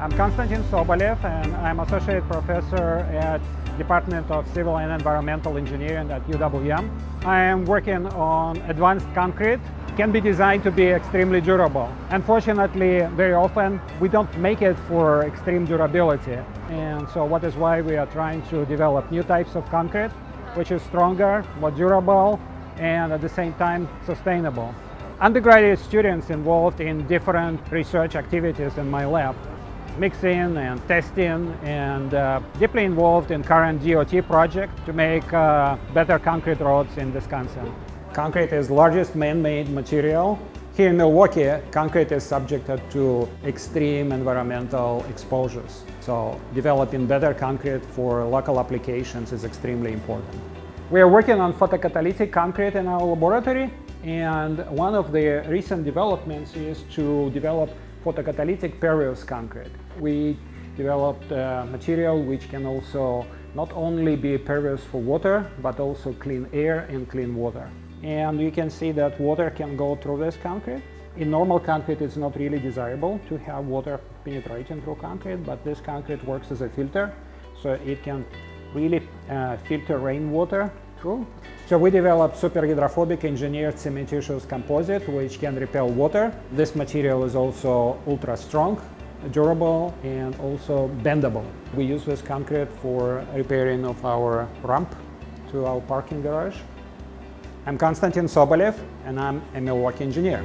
I'm Konstantin Sobolev and I'm Associate Professor at Department of Civil and Environmental Engineering at UWM. I am working on advanced concrete can be designed to be extremely durable. Unfortunately, very often we don't make it for extreme durability. And so what is why we are trying to develop new types of concrete, which is stronger, more durable, and at the same time sustainable. Undergraduate students involved in different research activities in my lab mixing and testing and uh, deeply involved in current DOT project to make uh, better concrete roads in Wisconsin. Concrete is largest man-made material. Here in Milwaukee, concrete is subjected to extreme environmental exposures. So developing better concrete for local applications is extremely important. We are working on photocatalytic concrete in our laboratory and one of the recent developments is to develop photocatalytic pervious concrete. We developed a material which can also not only be pervious for water, but also clean air and clean water. And you can see that water can go through this concrete. In normal concrete, it's not really desirable to have water penetrating through concrete, but this concrete works as a filter, so it can really uh, filter rainwater through. So we developed super hydrophobic engineered cementitious composite which can repel water. This material is also ultra strong, durable and also bendable. We use this concrete for repairing of our ramp to our parking garage. I'm Konstantin Sobolev and I'm a Milwaukee engineer.